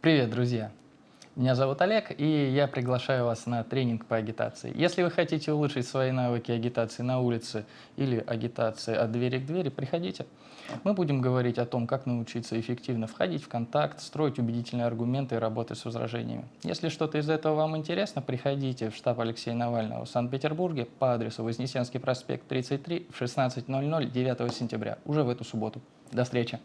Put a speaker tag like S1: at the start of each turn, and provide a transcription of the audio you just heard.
S1: Привет, друзья! Меня зовут Олег, и я приглашаю вас на тренинг по агитации. Если вы хотите улучшить свои навыки агитации на улице или агитации от двери к двери, приходите. Мы будем говорить о том, как научиться эффективно входить в контакт, строить убедительные аргументы и работать с возражениями. Если что-то из этого вам интересно, приходите в штаб Алексея Навального в Санкт-Петербурге по адресу Вознесенский проспект 33 в 16.00 9 сентября, уже в эту субботу. До встречи!